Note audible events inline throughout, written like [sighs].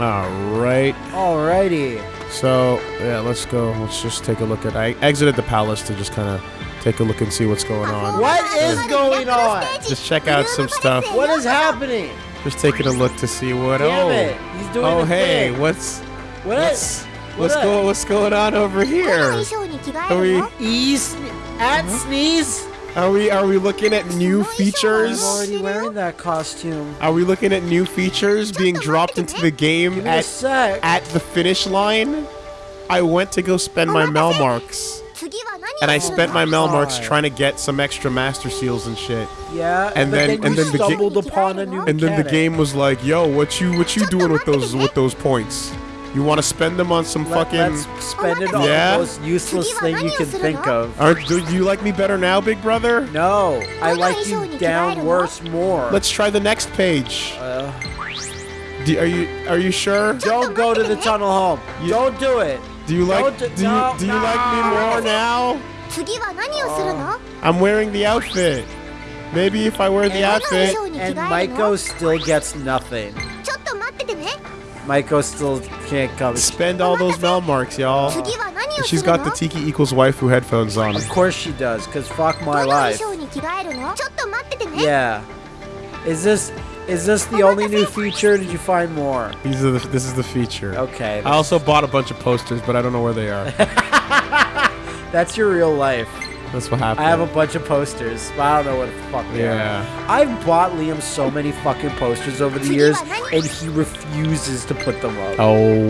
All right. Alrighty. So yeah, let's go. Let's just take a look at. I exited the palace to just kind of take a look and see what's going on. What is going on? Just check out some stuff. What is happening? Just taking a look to see what. Damn oh, oh hey, thing. what's what? what's what's what? going what's going on over here? Are we east at uh -huh. sneeze? Are we are we looking at new features? I'm already wearing that costume. Are we looking at new features being dropped into the game at at the finish line? I went to go spend my Malmarks and I oh spent my Mel marks trying to get some extra Master Seals and shit. Yeah, and, then, then and then the stumbled upon a new. And then the game was like, "Yo, what you what you doing with those with those points? You want to spend them on some Let, fucking? Let's spend it on yeah? the most useless thing you can think of. Are, do you like me better now, Big Brother? No, I like you down worse more. Let's try the next page. Uh, do, are you are you sure? Don't go to the tunnel home. You, Don't do it. Do you like do you, do you like me more now? I'm wearing the outfit. Maybe if I wear the outfit. And Maiko still gets nothing. Maiko still can't come. Spend all those mel marks, y'all. She's got the Tiki equals waifu headphones on. Of course she does, because fuck my life. Yeah. Is this is this the only new feature? Did you find more? These are the, this is the feature. Okay, I also bought a bunch of posters, but I don't know where they are. [laughs] that's your real life. That's what happened. I have a bunch of posters, but I don't know what the fuck they Yeah. are. I've bought Liam so many fucking posters over the years, and he refuses to put them up. Oh.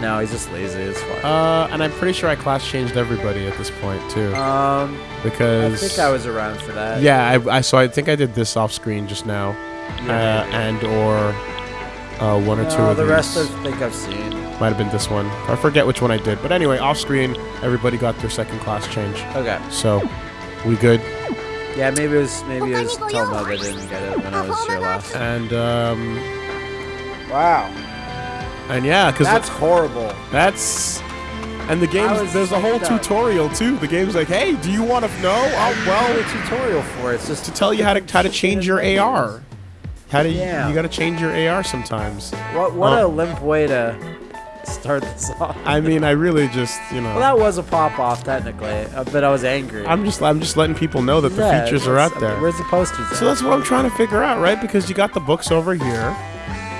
No, he's just lazy. It's fine. Uh, and I'm pretty sure I class changed everybody at this point too, Um, because I think I was around for that. Yeah, I, I so I think I did this off screen just now, uh, and or uh, one or two No, of the these. rest I think I've seen. might have been this one. I forget which one I did, but anyway, off screen, everybody got their second class change. Okay. So, we good. Yeah, maybe it was maybe it was Touma that didn't get it when I was here last. And um, Wow, and yeah, because that's horrible. That's and the I game. There's a whole psyched up. tutorial too. The game's like, hey, do you want to know? Oh, Well, well, a tutorial for it. It's just to tell you how to how to change your AR. How to Yeah. you got to change your AR sometimes. What what Uh, a limp way to start this [laughs] off. I mean, I really just you know. Well, that was a pop off technically, uh, but I was angry. I'm just I'm just letting people know that the Yeah, features are out there. Where's the posters? So at? that's what I'm trying to figure out, right? Because you got the books over here,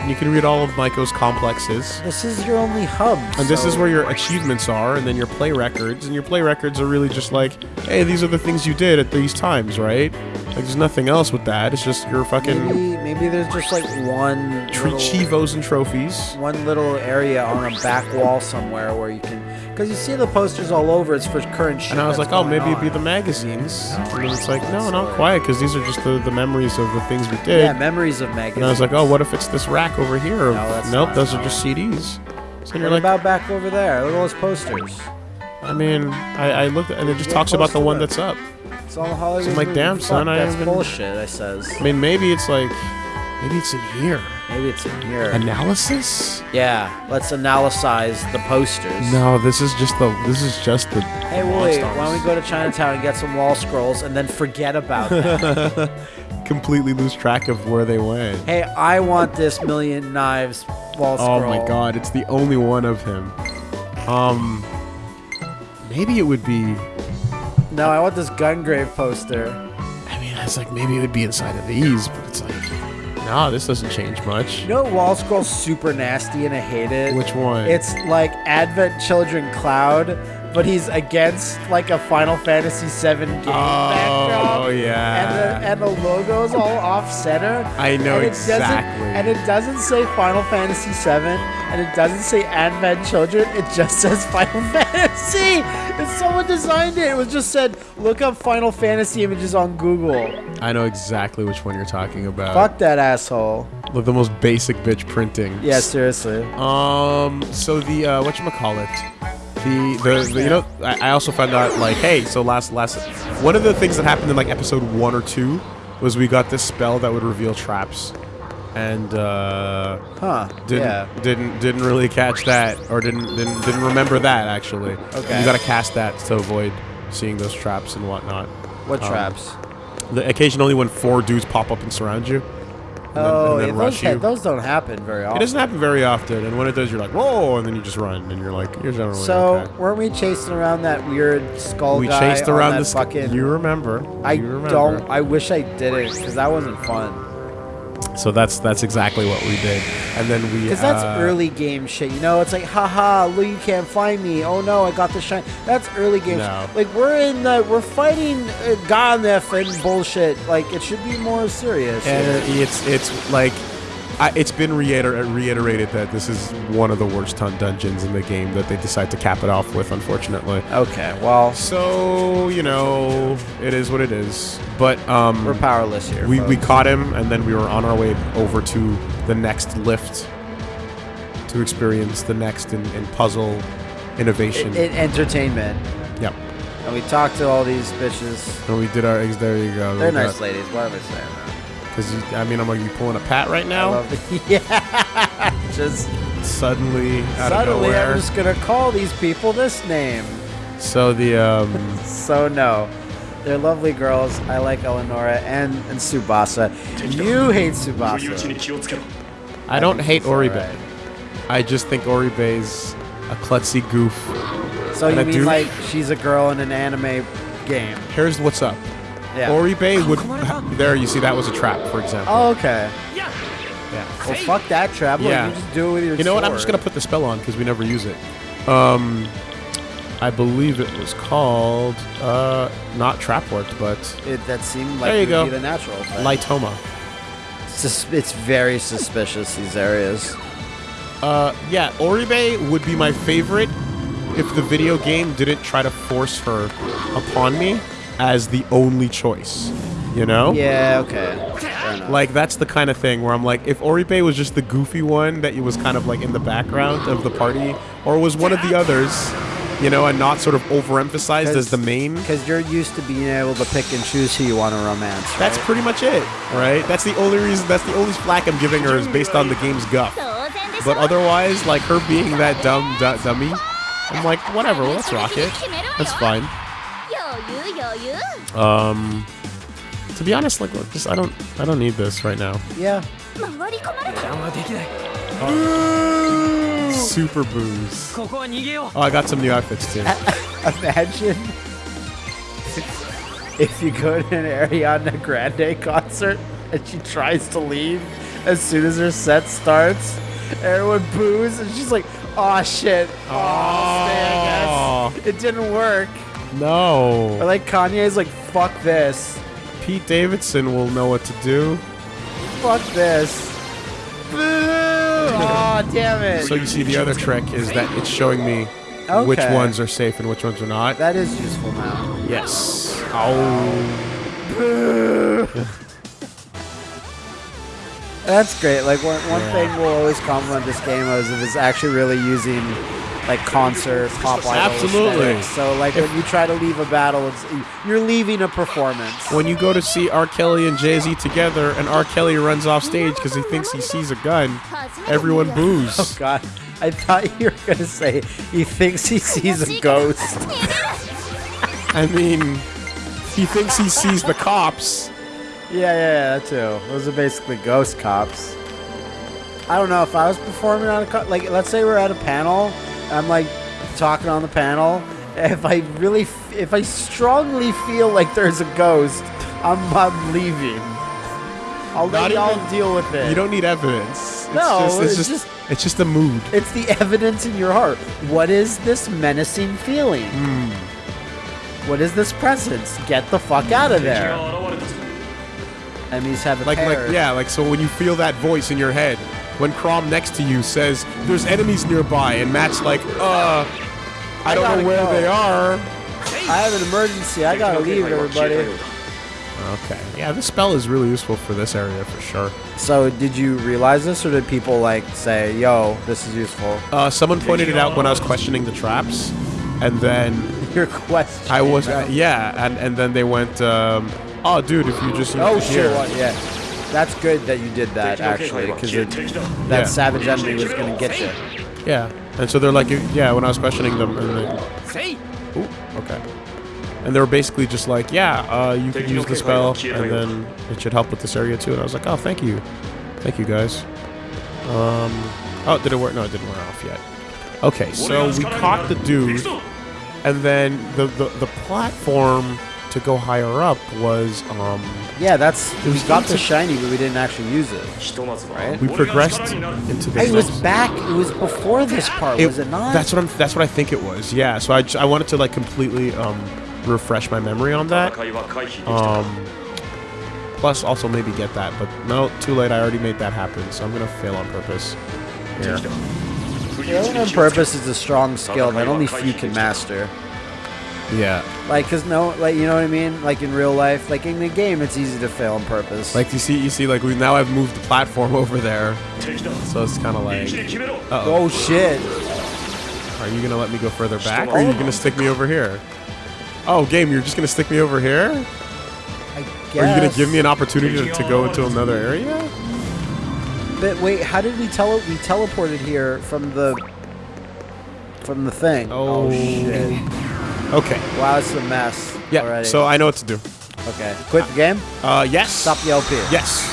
you can read all of Maiko's complexes. This is your only hub. And this is where your achievements are, and then your play records. And your play records are really just like, hey, these are the things you did at these times, right? Like, there's nothing else with that. It's just your fucking maybe maybe there's just like one tr- little, chivos and trophies. one little area on a back wall somewhere where you can because you see the posters all over. It's for current shit. And I was like, oh, maybe it'd be the magazines. And then it's like, no, not quite, because these are just the, the memories of the things we did. yeah memories of magazines. and I was like, oh, what if it's this rack over here? No, that's nope, those are just CDs. So What you're like, about back over there? Look at all those posters. I mean, I, I looked, and it just talks about the one that's up. It's all Hollywood. So I'm like, damn, Fuck, son, I that's bullshit. I says. I mean, maybe it's like, maybe it's in here. Maybe it's in here. Analysis? yeah, let's analyze the posters. No, this is just the. This is just the. Hey, Willie, why don't we go to Chinatown and get some wall scrolls and then forget about [laughs] that? completely lose track of where they went. hey, I want this million knives wall scroll. Oh my god, it's the only one of him. Um, maybe it would be. No, I want this Gungrave poster. I mean, it's like maybe it would be inside of these, but it's like, no, this doesn't change much. You know what wall scroll's super nasty and I hate it? Which one? It's like Advent Children Cloud, but he's against like a Final Fantasy VII game oh, backdrop. Oh yeah. And the, and the logo's all off center. I know and it exactly. Doesn't, and it doesn't say Final Fantasy VII, and it doesn't say Advent Children. It just says Final [laughs] Fantasy. And someone designed it. It was just said, look up Final Fantasy images on Google. I know exactly which one you're talking about. Fuck that asshole. Look, the most basic bitch printing. Yeah, seriously. Um. So the uh, what you call it? The, the, the you know I, I also found out like hey so last last one of the things that happened in like episode one or two was we got this spell that would reveal traps and uh Huh. didn't yeah. didn't didn't really catch that or didn't didn't didn't remember that actually Okay. you gotta cast that to avoid seeing those traps and whatnot What um, traps? the occasionally when four dudes pop up and surround you and then, oh, and then yeah, those, rush ha- you those don't happen very often. it doesn't happen very often and when it does you're like whoa and then you just run and you're like you're generally So okay. weren't we chasing around that weird skull we guy chased around the fucking? you remember I you remember. don't. I wish I did it because that wasn't fun. So that's that's exactly what we did and then we Because that's uh, early game shit. You know, it's like, haha, look, you can't find me. Oh no, I got the shine. That's early game. No. shit. Like we're in, the, we're fighting uh, Gharnef and bullshit. Like it should be more serious. And it's it's like I, it's been reiter- reiterated that this is one of the worst ton dungeons in the game that they decide to cap it off with, unfortunately. okay, well, So you know, it is what it is. But um, we're powerless here. we, we folks. caught him, and then we were on our way over to the next lift to experience the next in, in puzzle innovation. in entertainment. yep. And we talked to all these bitches. And we did our eggs. There you go. They're nice ladies. I saying that? Because I mean, I'm like, you pulling a pat right now? [laughs] yeah. Just Suddenly, out suddenly. I'm just gonna call these people this name. So the um. [laughs] So no, they're lovely girls. I like Eleonora and and Tsubasa. You hate Tsubasa. I don't hate. Oribe. I just think Oribe's a klutzy goof. So you mean like she's a girl in an anime game? Here's what's up. Yeah. Oribe would. There, you see, that was a trap, for example. oh, okay. Yeah. Well, fuck that trap. Look, Yeah. you just do it with your You know what? I'm just gonna put the spell on because we never use it. Um, I believe it was called uh, not trap worked, but It, that seemed like There you it would go. be the natural. thing. Lightoma. Sus- it's very suspicious these areas. Uh, yeah, Oribe would be my favorite if the video game didn't try to force her upon me as the only choice. You know? Yeah, okay. Like, that's the kind of thing where I'm like, if Oribe was just the goofy one that was kind of like in the background of the party, or was one of the others, you know, and not sort of overemphasized as the main. Because you're used to being able to pick and choose who you want to romance. Right? That's pretty much it, right? That's the only reason, that's the only flack I'm giving her is based on the game's guff. But otherwise, like, her being that dumb dummy, I'm like, whatever, well, let's rock it. That's fine. Um, to be honest, like, look, just I don't, I don't need this right now. Yeah. Super booze. Oh, I got some new outfits too. [laughs] Imagine if you go to an Ariana Grande concert and she tries to leave as soon as her set starts. Everyone boos and she's like, "Oh shit! Oh, oh. Stay, it didn't work." Or No. like Kanye's like, "Fuck this, Pete Davidson will know what to do. fuck this." Boo! Oh damn it! So you see, the other trick is that it's showing me which ones are safe and which ones are not. that is useful now. Yes. Oh. [laughs] That's great. Like one, one Yeah. thing we'll always compliment this game is if it's actually really using like concert pop idol Absolutely. aesthetics. So like when you try to leave a battle, it's you're leaving a performance. When you go to see R. Kelly and Jay Z together, and R. Kelly runs off stage because he thinks he sees a gun, everyone boos. Oh. God, I thought you were gonna say he thinks he sees a ghost. [laughs] I mean, he thinks he sees the cops. Yeah, yeah, yeah, that too. Those are basically ghost cops. I don't know if I was performing on a like, let's say we're at a panel, I'm like talking on the panel. If I really, f- if I strongly feel like there's a ghost, I'm, I'm leaving. I'll Not let y'all even- deal with it. You don't need evidence. It's No, just, it's it's just, just- it's just a mood. It's the evidence in your heart. What is this menacing feeling? Hmm. What is this presence? Get the fuck out of there. Enemies have a Like, pair. like, yeah, like so when you feel that voice in your head, when Chrom next to you says there's enemies nearby, and Matt's like, uh, I don't know where go. they are. I have an emergency. I gotta leave, everybody. Okay, yeah, this spell is really useful for this area for sure. So, did you realize this, or did people like say, "Yo, this is useful"? Uh, someone pointed it out when I was questioning the traps. and then [laughs] Your question. I was uh, yeah, and and then they went, um, oh dude, if you just Oh here." Yeah. That's good that you did that actually, because that Yeah. savage enemy was gonna get you. Yeah, and so they're like, yeah, when I was questioning them, and they, Ooh, okay, and they were basically just like, yeah, uh, you can use the spell, and then it should help with this area too. And I was like, oh, thank you, thank you guys. Um, oh, did it work? No, it didn't wear off yet. Okay, so we caught the dude, and then the the, the platform to go higher up was um Yeah, that's we was got the shiny, but we didn't actually use it. right we progressed into the it was back. It was before this part, it, was it not? That's what I'm. That's what I think it was. Yeah. So I, I wanted to like completely um, refresh my memory on that. Um, plus, also maybe get that, but no, too late. I already made that happen, so I'm gonna fail on purpose. Here. Failing on purpose is a strong skill that only few can master. Yeah. Like, cause no, like you know what I mean. Like in real life, like in the game, it's easy to fail on purpose. Like you see, you see, like we now I've moved the platform [laughs] over there, so it's kind of like, uh oh, oh shit! are you gonna let me go further back, or are you gonna stick me over here? Oh, game, you're just gonna stick me over here? I Are you gonna give me an opportunity to, to go into another area? But wait, how did we tele? We teleported here from the from the thing. Oh. shit! Okay. Wow, it's a mess. Yeah. Already. So I know what to do. okay, quit the game. Uh, yes. Stop the LP. Yes.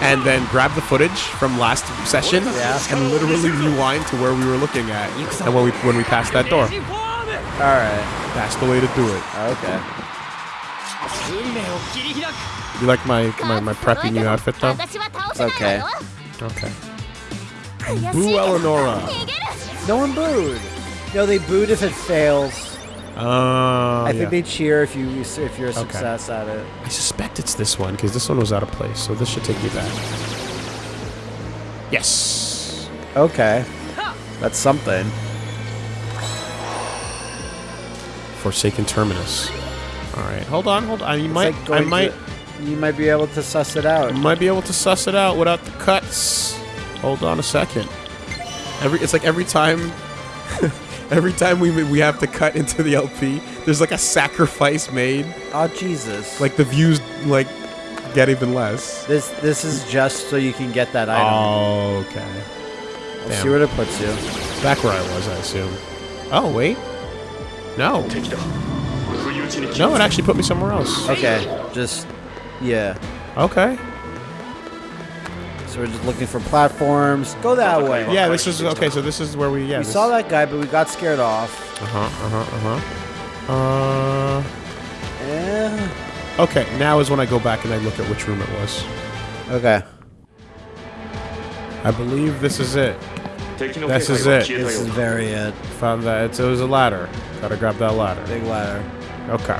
And then grab the footage from last session Yeah. and literally rewind to where we were looking at and when we when we passed that door. All right. That's the way to do it. Okay. You like my my, my preppy new outfit though? It's okay. Okay. Boo Eleonora. No one booed. No, they booed if it fails. Uh, I think yeah. they cheer if you if you're a success at it. I suspect it's this one because this one was out of place, so this should take me back. Yes. Okay. That's something. Forsaken Terminus. All right, hold on, hold on. You It's might, like I might. to- you might be able to suss it out. Might be able to suss it out without the cuts. Hold on a second. Every it's like every time [laughs] [laughs] every time we we have to cut into the LP, there's like a sacrifice made. Oh Jesus! Like the views like get even less. this this is just so you can get that item. Oh, okay. We'll damn. see what it puts you. Back where I was, I assume. Oh, wait. No. No, it actually put me somewhere else. Okay, just yeah. Okay. So we're just looking for platforms. Go that way. Yeah, this is okay. So this is where we yeah. We this- saw that guy, but we got scared off. Uh-huh, uh-huh, uh-huh. Uh Eh. Okay, now is when I go back and I look at which room it was. Okay. I believe this is it. This is it. This is very it. Found that it's, it was a ladder. Gotta grab that ladder. Big ladder. Okay.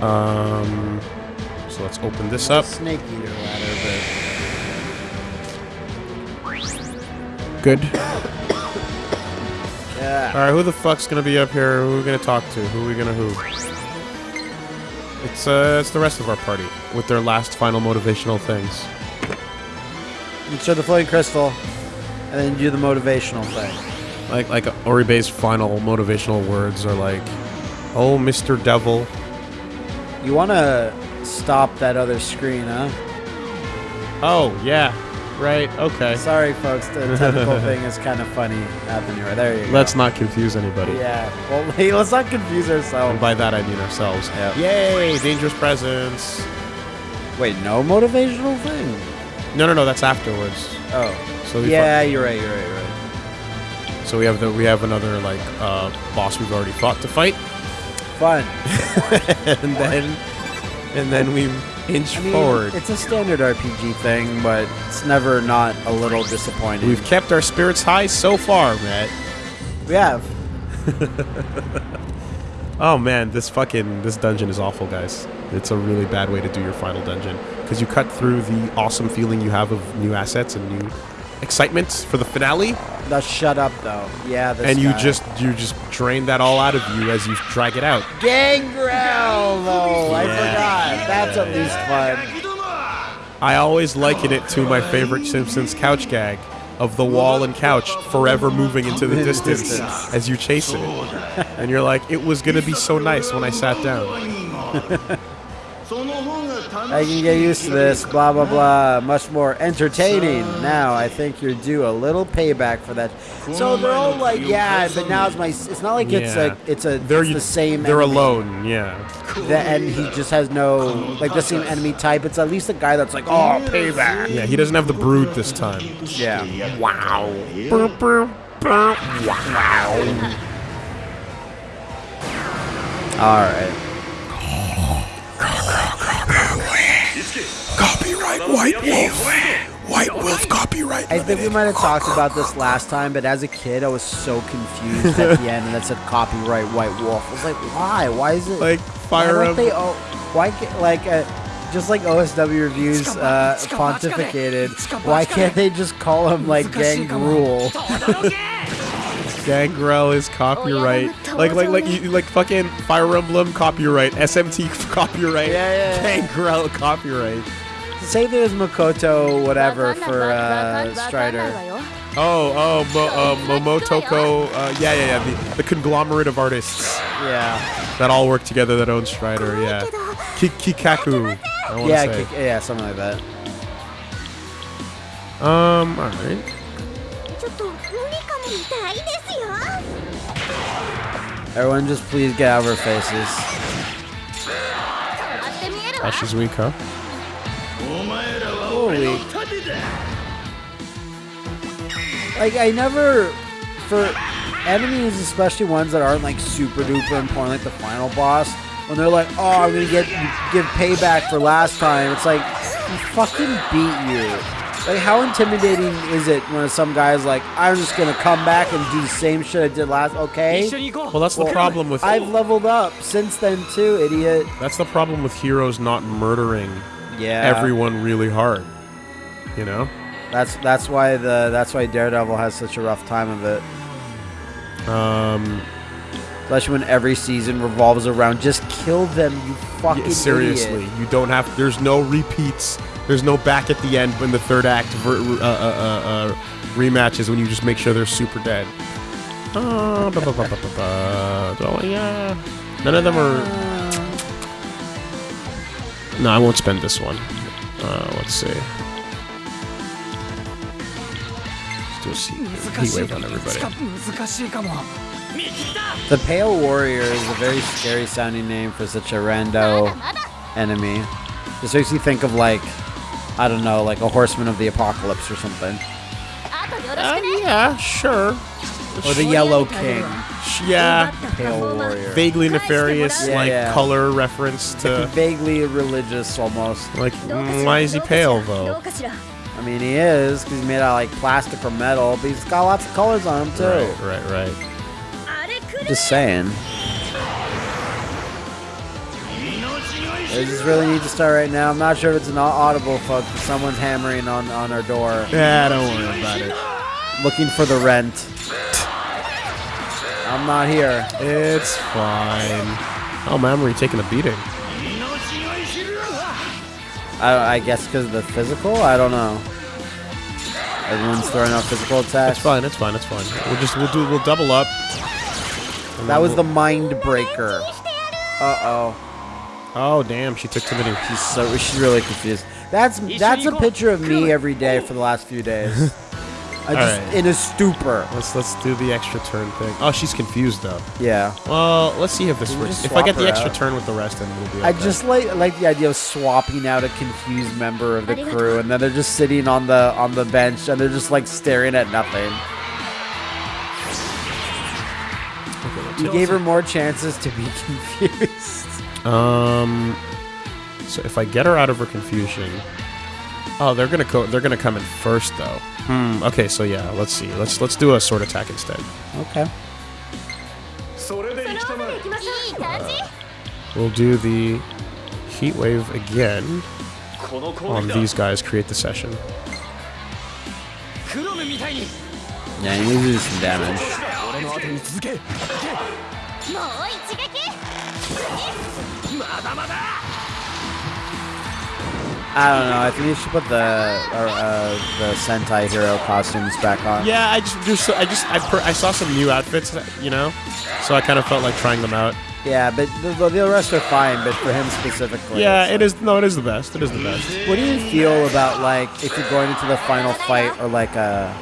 Um. So let's open this up. Snake eater ladder, Good. yeah. All right, who the fuck's gonna be up here? Who are we gonna talk to? Who are we gonna who? It's uh, it's the rest of our party with their last final motivational things. You show the floating crystal, and then do the motivational thing. Like like Oribe's final motivational words are like, "Oh, Mr. Devil." You want to stop that other screen, huh? Oh yeah, right. Okay. Sorry, folks. The [laughs] technical thing is kind of funny happening right there. You go. Let's not confuse anybody. Yeah. Well, [laughs] hey, let's not confuse ourselves. And by that I mean ourselves. Yep. Yay! Dangerous presence. Wait, no motivational thing. No, no, no. That's afterwards. Oh. So we Yeah, you're right. You're right. You're right. so we have the we have another like uh, boss we've already fought to fight, Fun. [laughs] and then and then we inch I mean, forward. it's a standard RPG thing, but it's never not a little disappointing. We've kept our spirits high so far, Matt. we have. [laughs] Oh man, this fucking this dungeon is awful, guys. It's a really bad way to do your final dungeon because you cut through the awesome feeling you have of new assets and new excitement for the finale, Now shut up, though. Yeah, this and you guy. just you just drain that all out of you as you drag it out. gangrel. though. I forgot. That's at least fun. I always liken it to my favorite Simpsons couch gag of the wall and couch forever moving into the [laughs] distance distance. as you chase it. And you're like, it was gonna be so nice when I sat down. [laughs] I can get used to this, blah blah blah. Much more entertaining. Now I think you're due a little payback for that. So they're all like, yeah, but now it's my. It's not like it's Yeah. a. It's a. They're it's the same. They're enemy. alone. Yeah. The, and he just has no like the same enemy type. It's at least a guy that's like, oh, payback. Yeah. He doesn't have the brood this time. Yeah. Wow. Wow. All right. Copyright White Wolf. White Wolf copyright. I think we might have talked about this last time, but as a kid, I was so confused at the end, and that said copyright White Wolf. I was like, why? Why is it Like Why Fire don't they? Emblem. Oh, why like uh, just like OSW reviews uh, pontificated? Why can't they just call him like Gangrel? Gangrel is copyright. Like like like you like fucking Fire Emblem copyright. SMT [laughs] copyright. Yeah, yeah, yeah. Gangrel copyright say there's Makoto whatever for uh, Strider. Oh, oh, Mo, uh, Momotoko. Uh, uh, yeah, yeah, yeah. The, the, conglomerate of artists. Yeah. That all work together that own Strider. Yeah. Kikaku. Yeah, say. yeah, something like that. Um. All right. Everyone, just please get out of our faces. That she's weak, huh? Holy. Like I never, for enemies, especially ones that aren't like super duper important, like the final boss, when they're like, "Oh, I'm gonna get give payback for last time," it's like, "We fucking beat you." Like, how intimidating is it when some guy's like, "I'm just gonna come back and do the same shit I did last"? Okay. Well, that's the problem with I've leveled up since then too, idiot. that's the problem with heroes not murdering Yeah. everyone really hard. You know. That's that's why the that's why Daredevil has such a rough time of it. Um. Especially when every season revolves around just kill them, you fucking Yeah, seriously, idiot. you don't have. There's no repeats. There's no back at the end in the third act ver, uh, uh, uh, uh, rematches when you just make sure they're super dead. Ba- ba- ba-. Oh, yeah. None of them are. No, I won't spend this one. Uh, let's see. he, waved on everybody. The Pale Warrior is a very scary sounding name for such a rando enemy. This makes you think of like, I don't know, like a Horseman of the Apocalypse or something. Uh, yeah, sure. Or the Yellow King. Yeah. Pale Warrior. Vaguely nefarious, yeah, like yeah. color reference to. Vaguely religious, almost. Like, mm, why is he pale though? I mean, he is because he's made out of like plastic or metal, but he's got lots of colors on him too. Right, right, right. Just saying. I just really need to start right now. I'm not sure if it's an audible, folks, but someone's hammering on, on our door. Yeah, don't worry about it. Looking for the rent. I'm not here. It's fine. Oh, memory taking a beating. I, I guess because of the physical? I don't know. Everyone's throwing out physical attacks. It's fine. It's fine. It's fine. We'll just we'll do we'll double up. That was we'll- the mind breaker. Uh oh. Oh damn! She took too many. She's so she's really confused. That's that's a picture of me every day for the last few days. [laughs] I'm just Alright. in a stupor. Let's let's do the extra turn thing. Oh, she's confused though. Yeah. Well, let's see if this Can works. If I get the extra out? turn with the rest, then we'll be. I just like like the idea of swapping out a confused member of the crew, and then they're just sitting on the on the bench, and they're just like staring at nothing. You gave her more chances to be [laughs] confused. Um. So if I get her out of her confusion, oh, they're gonna go. They're gonna come in first though. Hmm. Okay. So yeah. Let's see. Let's let's do a sword attack instead. Okay. Uh, we'll do the heat wave again on these guys. Create the session. Yeah, you need to do some damage. I don't know. I think you should put the uh, uh, the Sentai hero costumes back on. Yeah, I just so, I just I per, I saw some new outfits, you know, so I kind of felt like trying them out. Yeah, but the, the rest are fine. But for him specifically, Yeah, it is. No, it is the best. It is the best. What do you feel about like if you're going into the final fight or like a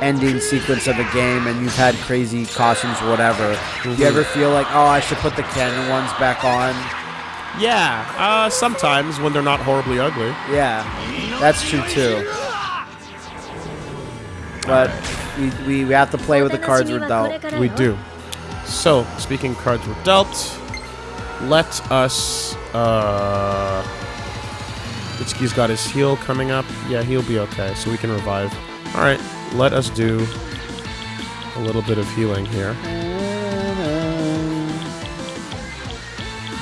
ending sequence of a game and you've had crazy costumes, or whatever? Do you ever feel like, oh, I should put the canon ones back on? Yeah, uh, sometimes when they're not horribly ugly. Yeah, that's true too. But we, we, we have to play with the cards we're dealt. We do. So, speaking cards were dealt, let us. Uh, Itsuki's got his heal coming up. Yeah, he'll be okay, so we can revive. All right, let us do a little bit of healing here.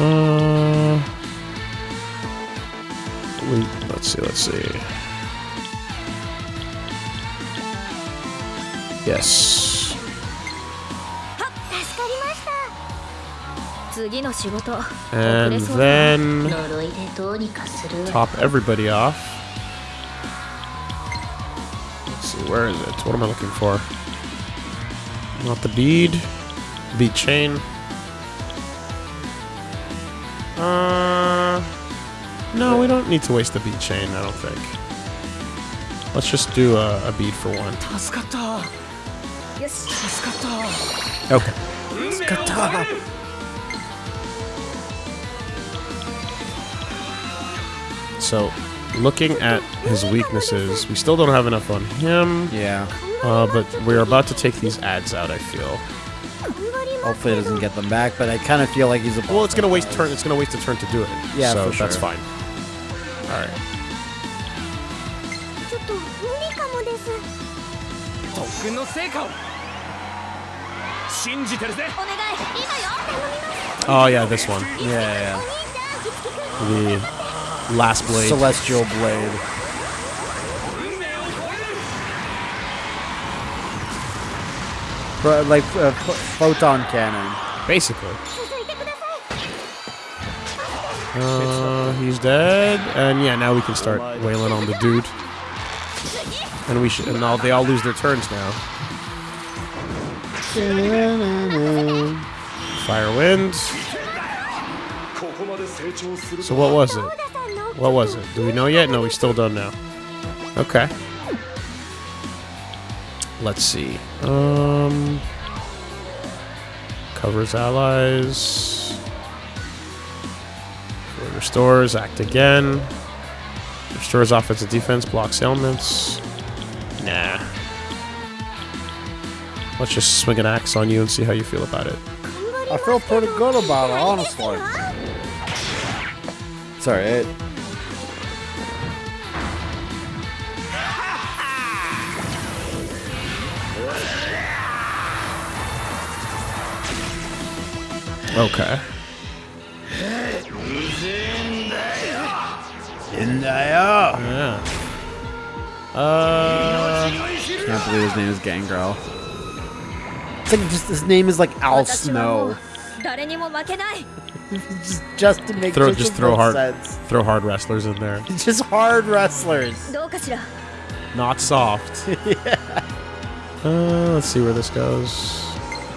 Uh, Let's see, let's see. Yes. And then top everybody off. Let's see, where is it? What am I looking for? Not the bead. Bead chain. Uh, no, we don't need to waste the bead chain, I don't think. Let's just do a, a bead for one. Yes. Okay. So, looking at his weaknesses, we still don't have enough on him. Yeah. Uh, but we're about to take these ads out, I feel. Hopefully, it doesn't get them back, but I kind of feel like he's a. Well, it's gonna waste turn. It's gonna waste a turn to do it. Yeah, so for sure. that's fine. Alright. Oh yeah, this one. Yeah, yeah, yeah. The last blade. Celestial blade. But like uh, a photon cannon. Basically. Uh, he's dead. And yeah, now we can start wailing on the dude. And we should. And all, they all lose their turns now. Fire wind. So what was it? What was it? Do we know yet? No, we still don't know. Okay. Let's see. Um, covers allies. Restores, act again. Restores offensive defense, blocks ailments. Nah. Let's just swing an axe on you and see how you feel about it. I feel pretty good about it, honestly. Sorry. It, Okay. in there. Yeah. Uh, can't believe his name is Gangrel. It's like just his name is like Al Snow. [laughs] just, just to make throw, just throw hard sense. throw hard wrestlers in there. [laughs] just hard wrestlers. Not soft. [laughs] yeah. Uh, let's see where this goes.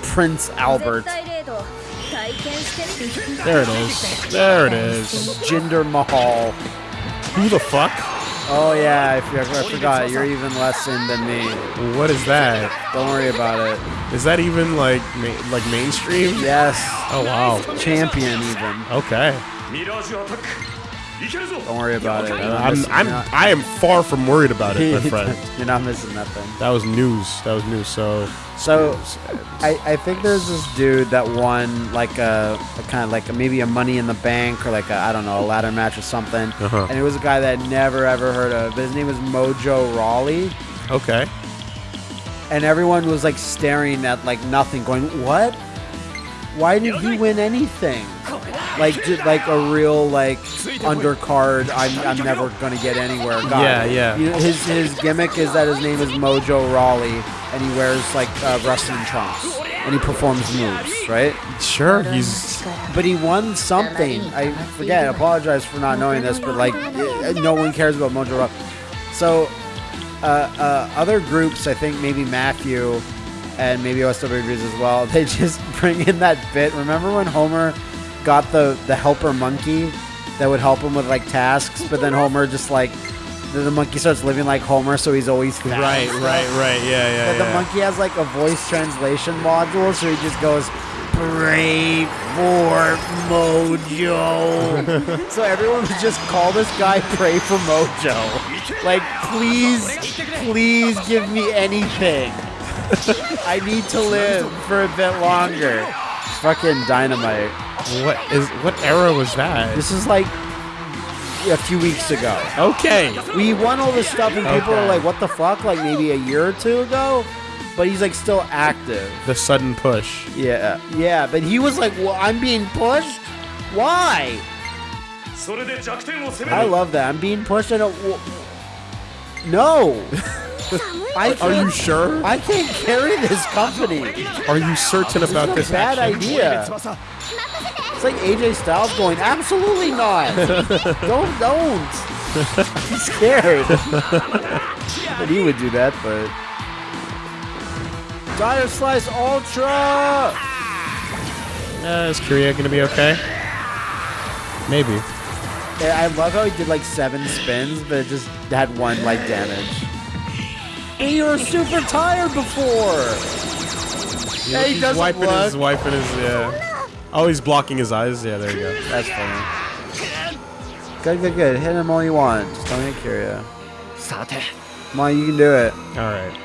Prince Albert. There it is. There it is. Jinder Mahal. Who the fuck? Oh yeah, I forgot. You're even less in than me. What is that? Don't worry about it. Is that even like ma- like mainstream? Yes, Oh wow. champion even. Okay. Don't worry about it. I'm, I'm, I am far from worried about it, my [laughs] friend. You're not missing nothing. That was news. That was news. So, so I, I think there's this dude that won like a, a kind of like a, maybe a Money in the Bank or like a, I don't know a ladder match or something, uh-huh. and it was a guy that I'd never ever heard of. His name was Mojo Rawley. Okay. And everyone was like staring at like nothing, going, "What? Why did he win anything?" Like just like a real like undercard. I'm, I'm never gonna get anywhere. Guy. Yeah, yeah. You know, his his gimmick is that his name is Mojo Rawley, and he wears like uh, wrestling trunks. and he performs moves, right? Sure, he's But he won something. I forget. I apologize for not knowing this, but like, no one cares about Mojo Rock. So, uh, uh, other groups, I think maybe Matthew and maybe OSW Reviews as well. [laughs] They just bring in that bit. Remember when Homer got the the helper monkey that would help him with like tasks, but then Homer just like the, the monkey starts living like Homer, so he's always and right, right, right. Yeah, yeah, But the monkey has like a voice translation module, so he just goes, "Pray for Mojo." [laughs] so everyone would just call this guy "Pray for Mojo." Like, please, please give me anything. I need to live for a bit longer. Fucking dynamite. What is what era was that? This is like a few weeks ago. Okay. We won all this stuff and people okay. are like, what the fuck? Like maybe a year or two ago? But he's like still active. The sudden push. Yeah. Yeah. But he was like, well, I'm being pushed? Why? I love that. I'm being pushed. I don't. Uh, no. [laughs] I Are you sure? I can't carry this company. Are you certain about It's this? a bad action? idea. It's like AJ Styles going, "Absolutely not. [laughs] don't, don't." I'm scared. but he would do that, but. Dire Slice Ultra! Uh, is Kiria gonna be okay? Maybe. Yeah, I love how he did like seven spins, but it just had one like damage. Hey, you were super tired before. Yeah, he he's doesn't wiping his, look. wiping his, yeah. Oh, he's blocking his eyes. Yeah, there you go. That's funny. Good, good, good. Hit him all you want. Just don't hit Kiria. さて Come on, you can do it. All right.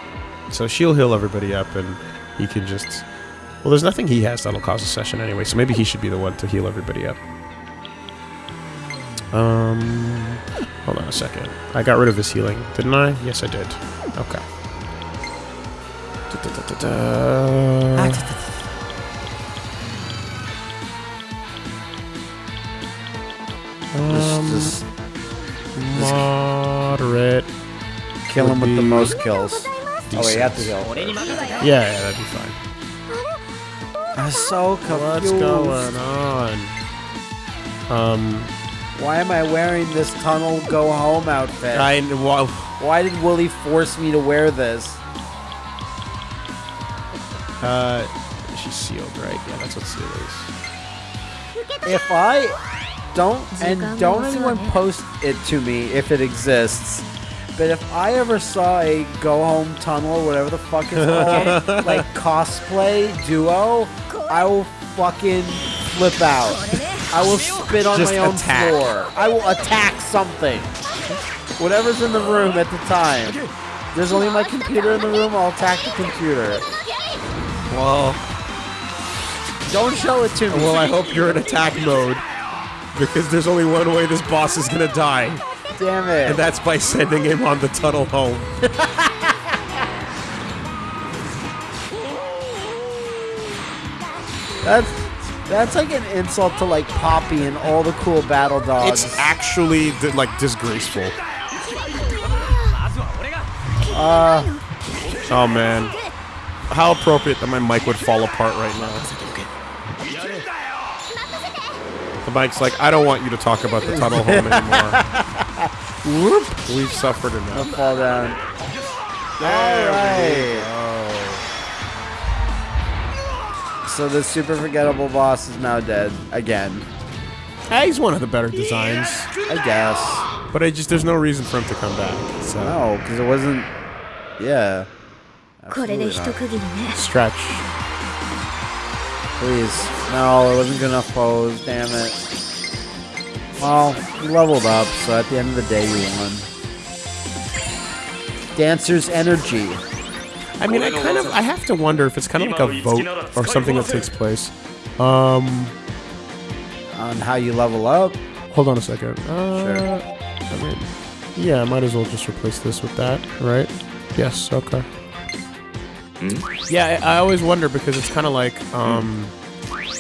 So she'll heal everybody up, and he can just. Well, there's nothing he has that'll cause a session anyway, so maybe he should be the one to heal everybody up. Um, hold on a second. I got rid of his healing, didn't I? Yes, I did. Okay. Da-da-da-da-da. Um, Just, just moderate. kill him with the most kills. Oh, wait, you have to decent. heal. Yeah, yeah, that'd be fine. I'm so What's going on? Um, Why am I wearing this tunnel go home outfit? I well, Why did Willie force me to wear this? uh, she's sealed, right? Yeah, that's what seal is. If I don't and don't anyone post it to me if it exists. But if I ever saw a go home tunnel, whatever the fuck is called, [laughs] like cosplay duo, I will fucking flip out. I will spit on Just my own attack. floor. I will attack something. Whatever's in the room at the time. There's only my computer in the room, I'll attack the computer. Well, Don't show it to me. well, I hope you're in attack mode because there's only one way this boss is gonna die, Damn it. and that's by sending him on the tunnel home. [laughs] That's that's like an insult to like Poppy and all the cool battle dogs. It's actually like disgraceful. Uh, oh, man. How appropriate that my mic would fall apart right now. The mic's like, I don't want you to talk about the tunnel home anymore. [laughs] Whoop! We've suffered enough. Fall down. There So the super forgettable boss is now dead again. Hey, he's one of the better designs. I guess. But I just there's no reason for him to come back. So. No, because it wasn't yeah. Stretch. Please. No, it wasn't good enough pose. Damn it. Well, you leveled up, so at the end of the day, you won. Dancer's energy. I mean, I kind of, I have to wonder if it's kind of like a vote or something that takes place. Um, on how you level up. Hold on a second. Uh, sure. I mean, yeah, I might as well just replace this with that, right? Yes. Okay. Yeah, I, I always wonder because it's kind of like um,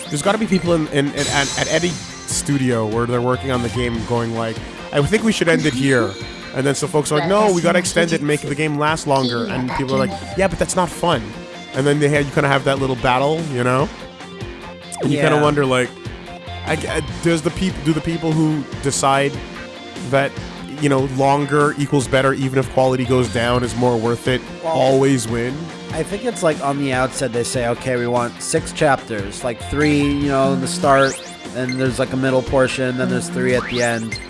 there's got to be people in, in, in at, at any studio where they're working on the game going like, I think we should end it here. And then so folks are like, no, we gotta extend it and make the game last longer. And people are like, yeah, but that's not fun. and then they had you kind of have that little battle, you know. And you kind of wonder, like, I, I- does the people do the people who decide that you know longer equals better, even if quality goes down, is more worth it, Well- always win? I think it's like on the outset they say, okay, we want six chapters, like three, you know, in the start, and there's like a middle portion, and then there's three at the end,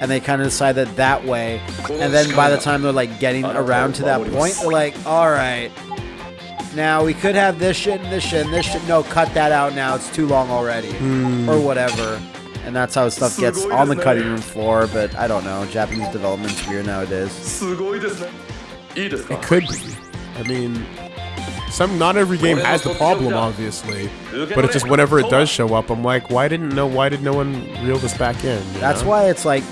and they kind of decide that that way. And then by the time they're like getting around to that point, they're like, all right, now we could have this shit and this shit and this shit. No, cut that out now. It's too long already, hmm. or whatever and that's how stuff gets on the cutting room floor, but I don't know. Japanese development's weird nowadays. It could be. I mean, some not every game has the problem, obviously, but it's just whenever it does show up, I'm like, why didn't no why did no one reel this back in? That's know? why it's like,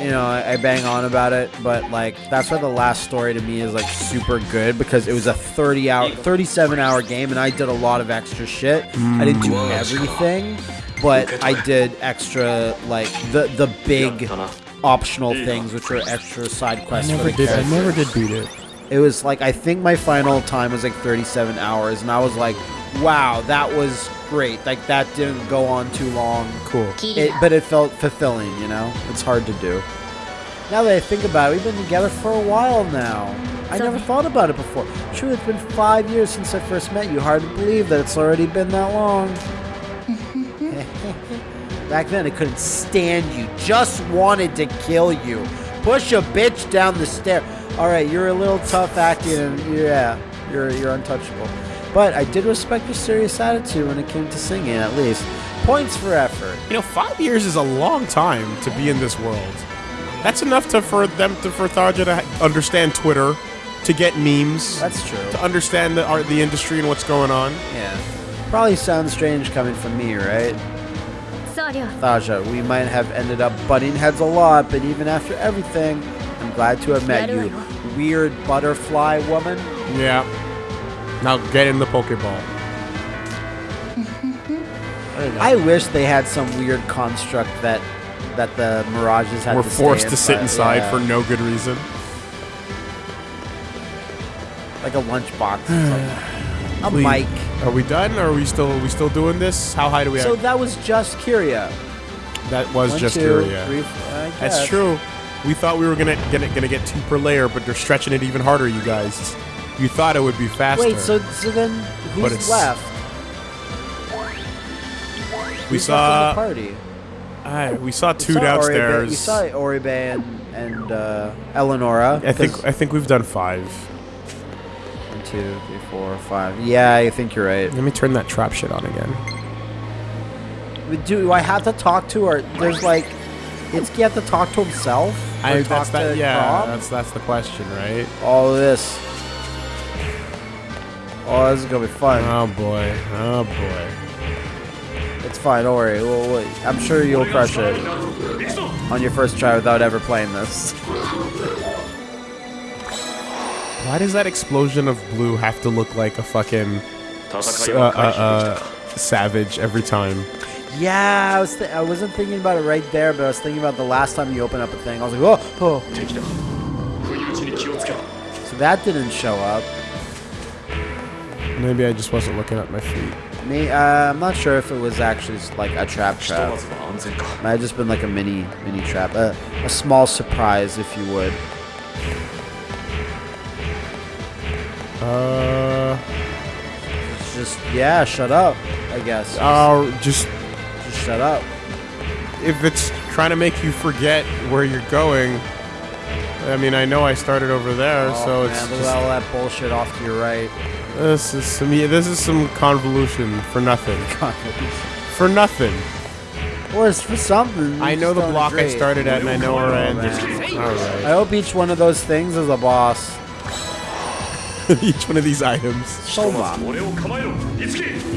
you know, I bang on about it, but like that's why the last story to me is like super good because it was a 30 hour, 37 hour game, and I did a lot of extra shit. Mm. I didn't do everything but I did extra like the the big optional things, which were extra side quests. I never for the did. I never did beat it. It was like I think my final time was like 37 hours, and I was like, wow, that was great. Like that didn't go on too long. Cool. It, but it felt fulfilling, you know? It's hard to do. Now that I think about it, we've been together for a while now. I never thought about it before. True, it's been five years since I first met you. Hard to believe that it's already been that long. Back then, I couldn't stand you. Just wanted to kill you. Push a bitch down the stair. All right, you're a little tough acting, and yeah, you're you're untouchable. But I did respect your serious attitude when it came to singing, at least. Points for effort. You know, five years is a long time to be in this world. That's enough to for them to for Tharja to understand Twitter, to get memes, That's true. to understand the art, the industry, and what's going on. Yeah. Probably sounds strange coming from me, right? Tharja, we might have ended up butting heads a lot, but even after everything, I'm glad to have met you. Weird butterfly woman. Yeah. Now get in the Pokeball. [laughs] I, wish they had some weird construct that that the Mirages had We're to forced to sit inside yeah. for no good reason. Like a lunchbox. [sighs] a mic. Are we done? Or are we still are we still doing this? How high do we have? So that was just Kiria. That was One, just two, Kiria. three, That's true. We thought we were gonna get it, gonna get two per layer, but they're stretching it even harder. You guys, you thought it would be faster. Wait, so so then who's left? we Who's left the saw party. uh, we saw We two saw Oribe- downstairs. we saw Oribe and, and uh, Eleonora. I think I think we've done five. Two, three, four, five. Yeah, I think you're right. Let me turn that trap shit on again. Do, do I have to talk to her? There's like, Itsuki have to talk to himself? I, talk that. to Yeah, Chrom? that's that's the question, right? All of this. Oh, this is gonna be fun. Oh boy. Oh boy. It's fine, don't worry. We'll, we'll- I'm sure you'll crush it on your first try without ever playing this. [laughs] Why does that explosion of blue have to look like a fucking uh, uh, uh, uh, savage every time? Yeah, I was I wasn't thinking about it right there, but I was thinking about the last time you open up a thing. I was like, oh, oh. So that didn't show up. Maybe I just wasn't looking at my feet. Me, uh, I'm not sure if it was actually like a trap trap. Might have just been like a mini mini trap, uh, a small surprise, if you would. Uh, It's just yeah, shut up. I guess. uh, just just shut up. if it's trying to make you forget where you're going. I mean, I know I started over there, Oh, so man, it's look just, at all that bullshit off to your right. this is some yeah, this is some convolution for nothing. [laughs] For nothing. or it's for something. I know the don't block I started at, and I know where I Oh, ended. All I hope each one of those things is a boss. [laughs] each one of these items. Shoma.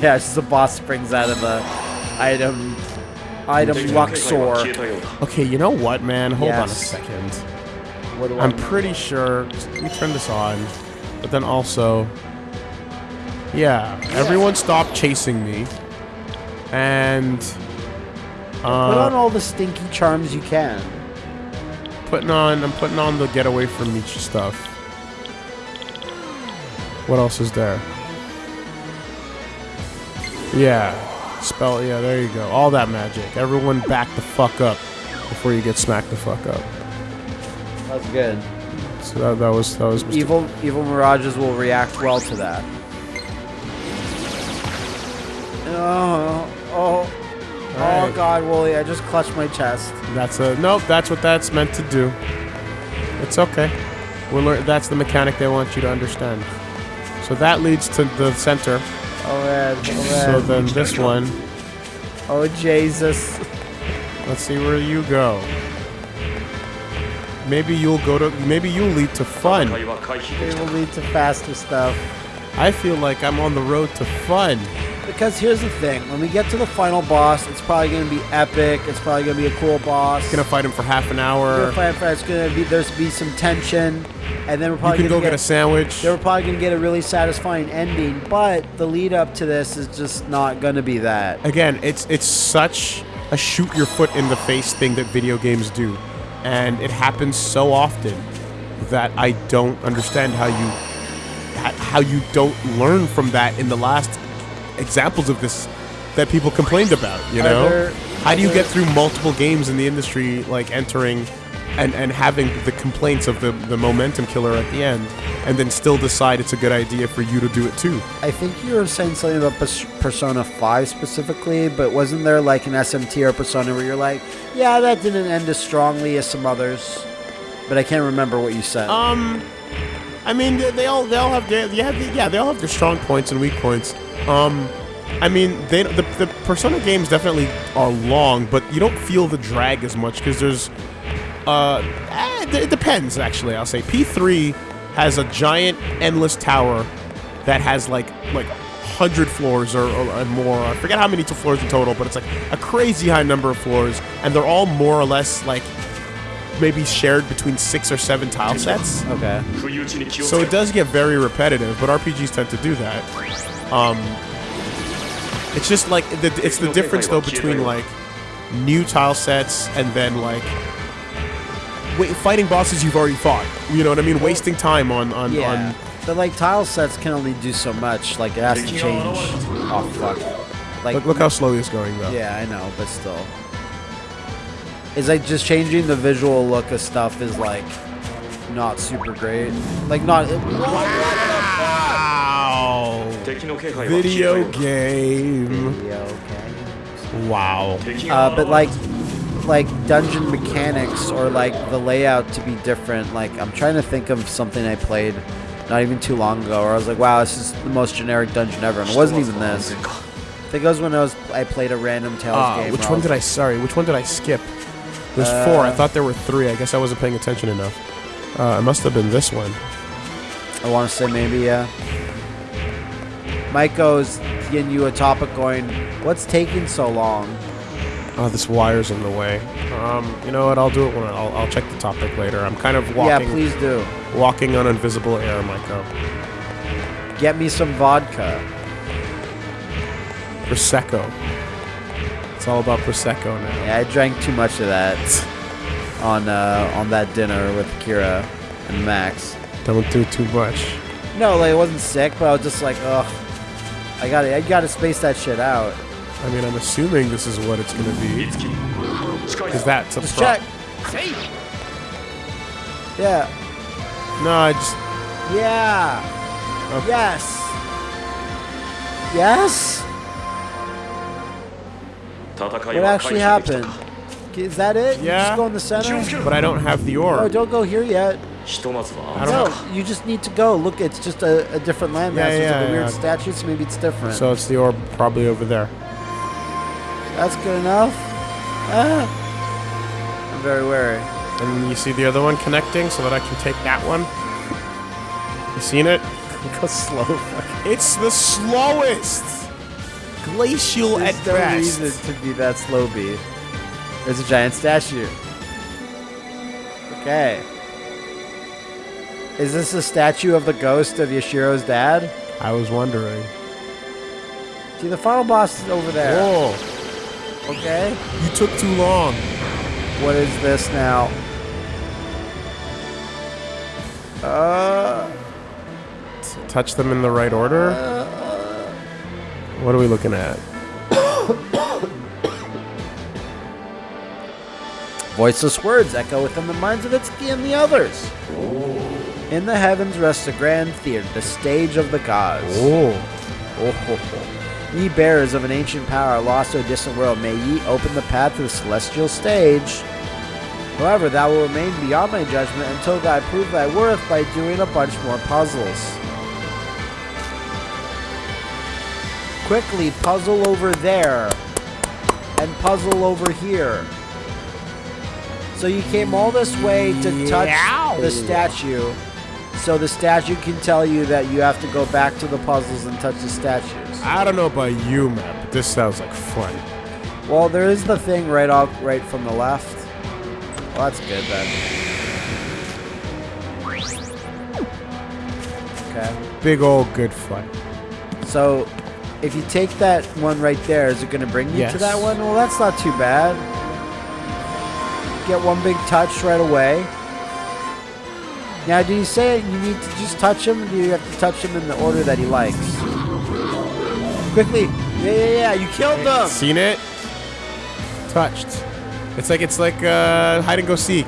Yeah, it's just the boss springs out of the item item Luxor. Okay, you know what, man? Hold yes. on a second. I'm mean? pretty sure. Let me turn this on. But then also, yeah, everyone stop chasing me. And uh, put on uh, all the stinky charms you can. Putting on, I'm putting on the get away from Michi stuff. What else is there? Yeah. Spell. Yeah, there you go. All that magic. Everyone back the fuck up before you get smacked the fuck up. That's good. So that, that was that was. Evil evil mirages will react well to that. Oh, oh, oh God, Wooly! I just clutched my chest. That's a nope. That's what that's meant to do. It's okay. We're lear- that's the mechanic they want you to understand. So that leads to the center. Oh, man. Oh, man. So then this one. Oh, Jesus. Let's see where you go. Maybe you'll go to. Maybe you'll lead to fun. It will lead to faster stuff. I feel like I'm on the road to fun. Because here's the thing: when we get to the final boss, it's probably gonna be epic. It's probably gonna be a cool boss. Gonna fight him for half an We're hour. gonna fight for- It's gonna be there's be some tension, and then we're You probably can gonna go get a sandwich. They were probably going to get a really satisfying ending, but the lead up to this is just not going to be that. Again, it's it's such a shoot your foot in the face thing that video games do, and it happens so often that I don't understand how you how you don't learn from that in the last examples of this that people complained about. You know, there- how do you get through multiple games in the industry like entering? And, and having the complaints of the, the momentum killer at the end, and then still decide it's a good idea for you to do it too. I think you were saying something about Persona 5 specifically, but wasn't there like an SMT or Persona where you're like, yeah, that didn't end as strongly as some others? But I can't remember what you said. Um, I mean, they, they all they all have their, yeah yeah they all have their strong points and weak points. Um, I mean, they, the, the Persona games definitely are long, but you don't feel the drag as much because there's. Uh, eh, it depends, actually. I'll say P3 has a giant, endless tower that has like like hundred floors or, or, or more. I forget how many floors in total, but it's like a crazy high number of floors, and they're all more or less like maybe shared between six or seven tile sets. Okay. So it does get very repetitive, but RPGs tend to do that. Um, it's just like the, it's the difference though between like new tile sets and then like wait, fighting bosses you've already fought. You know what I mean? Wasting time on on, Yeah. on But like tile sets can only do so much. Like it has to change. Oh, fuck. Like, look, look how slow he's going though. Yeah, I know, but still. It's like just changing the visual look of stuff is like not super great. Like not. Wow. Video game. Wow. Uh, but like, like dungeon mechanics or like the layout to be different. Like I'm trying to think of something I played not even too long ago where I was like, wow, this is the most generic dungeon ever. And it wasn't even this. I think it was when I was I played a random Tales uh, game. Which one was, did I? Sorry, which one did I skip? There's uh, four. I thought there were three. I guess I wasn't paying attention enough. Uh, it must have been this one. I want to say maybe yeah. Uh, Maiko's getting you a topic going. What's taking so long? Oh, this wire's in the way. Um, you know what? I'll do it when I- I'll, I'll check the topic later. I'm kind of walking, Yeah, please do. walking on invisible air, Michael. Get me some vodka. Prosecco. It's all about prosecco now. Yeah, I drank too much of that [laughs] on uh, on that dinner with Kira and Max. Don't do too much. No, like I wasn't sick, but I was just like, ugh. I gotta, I gotta space that shit out. I mean, I'm assuming this is what it's gonna be. Because that's a pro- check. Yeah. No, I just. Yeah. Okay. Yes. Yes. What actually happened? Is that it? Yeah. You just go in the center. But I don't have the orb. Oh, don't go here yet. I don't know. No, you just need to go. Look, it's just a, a different landmass. Yeah, yeah, yeah, like a weird yeah. statue, so maybe it's different. So it's the orb probably over there. That's good enough. Ah. I'm very wary. And you see the other one connecting so that I can take that one? You seen it? [laughs] Go slow. [laughs] It's the slowest! Glacial There's at no best. reason to be that slow, B. There's a giant statue. Okay. Is this a statue of the ghost of Yashiro's dad? I was wondering. See, the final boss is over there. Whoa, Okay. you took too long. What is this now? Uh, Touch them in the right order. What are we looking at? Voiceless words echo within the minds of Itsuki and the others. In the heavens rests a grand theater, the stage of the gods. Oh. Oh, ho, ho. Ye bearers of an ancient power lost to a distant world, may ye open the path to the celestial stage. However, thou will remain beyond my judgment until thou prove thy worth by doing a bunch more puzzles. Quickly puzzle over there and puzzle over here. So you came all this way to touch the statue, so the statue can tell you that you have to go back to the puzzles and touch the statues. I don't know about you, man, but this sounds like fun. Well, there is the thing right off, right from the left. Well, that's good then. Okay. Big old good fun. So, if you take that one right there, is it going to bring you Yes. to that one? Well, that's not too bad. Get one big touch right away. Now, do you say you need to just touch him? Do you have to touch him in the order that he likes? Quickly! Yeah, yeah, yeah! You killed them! Seen it? Touched. It's like it's like uh, hide and go seek.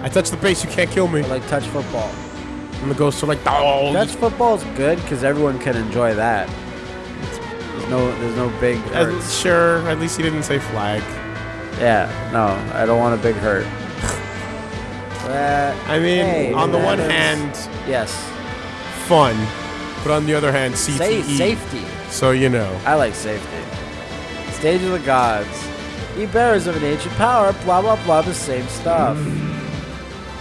I touch the base, you can't kill me. Or like touch football. And the ghosts are like, oh, Touch football is good because everyone can enjoy that. There's no, there's no big Uh, sure. At least he didn't say flag. Yeah, no, I don't want a big hurt. Uh, I mean, hey, on the one hand, yes, fun, but on the other hand, CTE. Sa- safety. So you know. I like safety. Stage of the gods. Ye bearers of an ancient power, blah blah blah, the same stuff.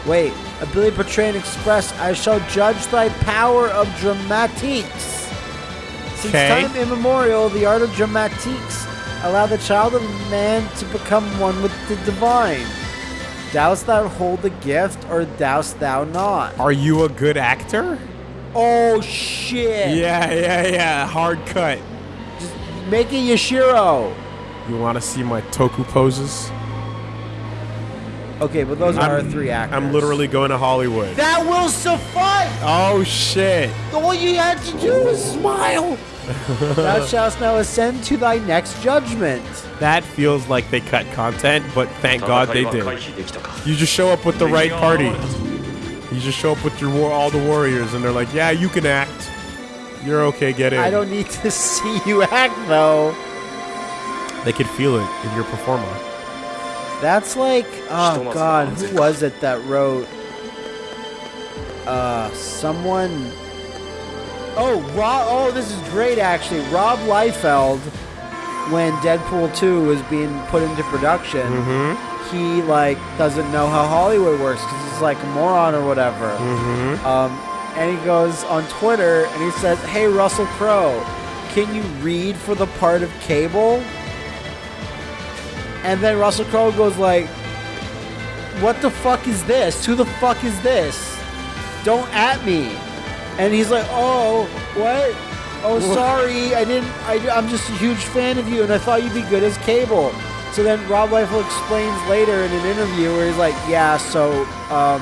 Wait, ability portray and express, I shall judge thy power of dramatiques. Since 'Kay. time immemorial, the art of dramatiques allow the child of man to become one with the divine. Dost thou hold the gift, or dost thou not? Are you a good actor? Oh shit! Yeah, yeah, yeah. Hard cut. Just make it Yashiro. You want to see my toku poses? Okay, but those are our I'm- three actors. I'm literally going to Hollywood. That will suffice! Oh shit! All you had to do was smile! [laughs] Thou shalt now ascend to thy next judgment. That feels like they cut content, but thank God they did. You just show up with the right party. You just show up with your war all the warriors, and they're like, "Yeah, you can act. You're okay. Get in." I don't need to [laughs] see you act though. They could feel it in your performer. That's like, oh god, who was it that wrote? Uh, someone Oh, Rob. Oh, this is great actually. Rob Liefeld, when Deadpool 2 was being put into production, Mm-hmm. he like doesn't know how Hollywood works because he's like a moron or whatever. Mm-hmm. Um, and he goes on Twitter and he says, "Hey Russell Crowe, can you read for the part of Cable?" And then Russell Crowe goes like, "What the fuck is this? Who the fuck is this? Don't at me." And he's like, "Oh, what? Oh, sorry, I didn't. I, I'm just a huge fan of you, and I thought you'd be good as Cable." So then Rob Liefeld explains later in an interview where he's like, "Yeah, so um,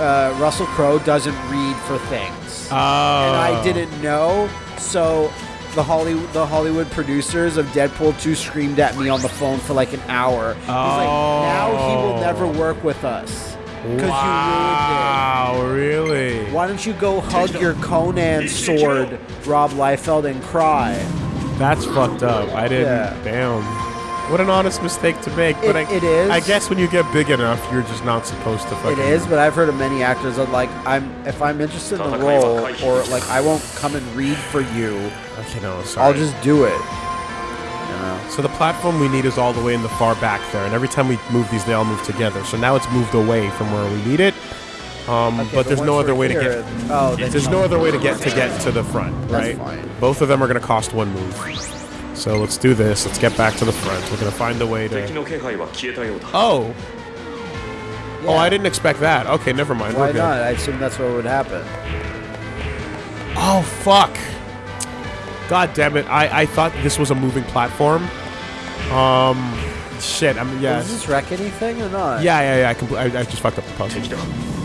uh, Russell Crowe doesn't read for things, Oh. and I didn't know. So the Hollywood the Hollywood producers of Deadpool 2 screamed at me on the phone for like an hour. He's like, now he will never work with us because Wow, really? you ruined it. Why don't you go hug your Conan sword, Rob Liefeld, and cry? That's fucked up. I didn't. Yeah. Damn. What an honest mistake to make. But It- I, it is. I guess when you get big enough, you're just not supposed to fucking. It is, but I've heard of many actors that like I'm if I'm interested in the role or like I won't come and read for you. Okay, no, sorry. I'll just do it now. So the platform we need is all the way in the far back there, and every time we move these, they all move together. So now it's moved away from where we need it. Um, okay, but, but there's no other way here, to get. Oh, there's no other way to oh, get to get to the front, right? Both of them are going to cost one move. So let's do this. Let's get back to the front. We're going to find a way to. Oh. Yeah. Oh, I didn't expect that. Okay, never mind. Why not? I assume that's what would happen. Oh fuck. God damn it! I I thought this was a moving platform. Um, shit. I'm yeah. Does this wreck anything or not? Yeah, yeah, yeah. I, compl- I, I just fucked up the puzzle.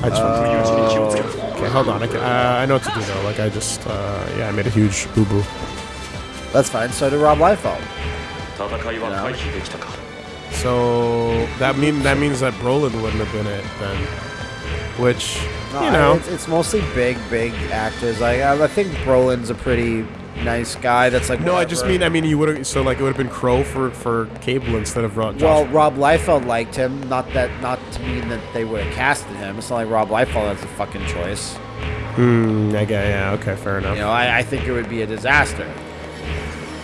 I just oh. okay. Hold on. I, can, uh, I know what to do though. Like I just uh, yeah, I made a huge boo boo. That's fine. So did Rob Liefeld. So that mean that means that Brolin wouldn't have been it then, which no, you know it's, it's, mostly big big actors. I, I think Brolin's a pretty nice guy. That's like No, I just mean I mean you would have so like it would have been Crowe for for Cable instead of Rob. Well, Rob Liefeld liked him. Not that, not to mean that they would have casted him. It's not like Rob Liefeld has a fucking choice. Hmm, I get yeah. Okay, fair enough. You know, I, I think it would be a disaster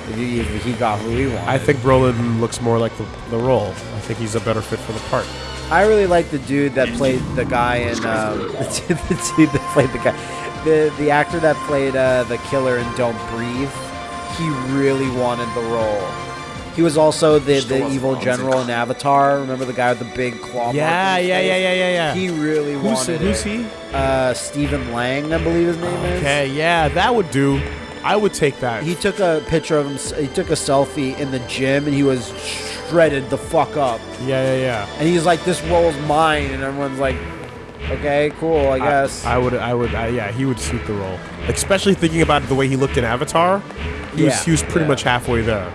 if he, if he got who he wanted. I think Brolin looks more like the, the role. I think he's a better fit for the part. I really like the dude that played the guy in um, [laughs] the dude that played the guy, the the actor that played uh, the killer in Don't Breathe. He really wanted the role. He was also the, the evil general in Avatar. Remember the guy with the big claw? mark Yeah, yeah, yeah, yeah, yeah, yeah. He really Who's, wanted who's it. Who's he? Uh, Stephen Lang, I believe his name is. Okay, yeah, that would do. I would take that. He took a picture of him. He took a selfie in the gym, and he was shredded the fuck up. yeah, yeah, yeah. And he's like, "This role's mine," and everyone's like, "Okay, cool, I guess." I, I would, I would, I, yeah, he would suit the role. Especially thinking about the way he looked in Avatar. He Yeah, was, he was pretty yeah. much halfway there.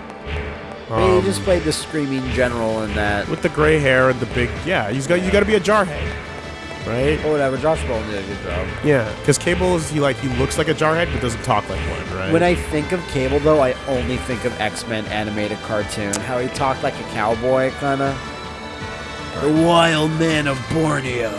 Um, he just played the screaming general in that. with the gray hair and the big, yeah, he's got, you got to be a jarhead, right? Or whatever. Josh Brolin did a good job. Yeah, because Cable is he like he looks like a jarhead but doesn't talk like one, right? When I think of Cable, though, I only think of X Men animated cartoon. How he talked like a cowboy, kind of. The wild man of Borneo.